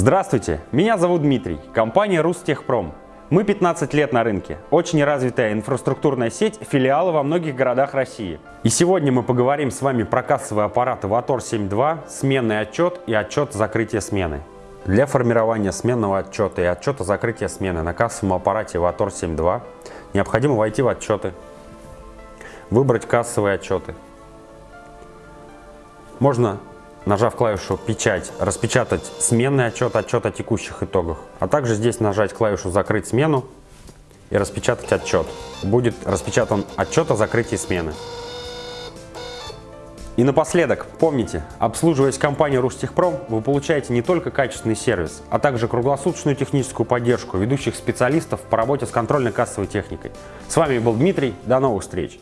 Здравствуйте, меня зовут Дмитрий, компания Рустехпром. Мы 15 лет на рынке, очень развитая инфраструктурная сеть, филиалы во многих городах России. И сегодня мы поговорим с вами про кассовые аппараты Vator 7.2, сменный отчет и отчет закрытия смены. Для формирования сменного отчета и отчета закрытия смены на кассовом аппарате Vator 7.2 необходимо войти в отчеты, выбрать кассовые отчеты. Можно нажав клавишу «Печать», распечатать сменный отчет, отчет о текущих итогах. А также здесь нажать клавишу «Закрыть смену» и распечатать отчет. Будет распечатан отчет о закрытии смены. И напоследок, помните, обслуживаясь компанией Рустехпром, вы получаете не только качественный сервис, а также круглосуточную техническую поддержку ведущих специалистов по работе с контрольно-кассовой техникой. С вами был Дмитрий, до новых встреч!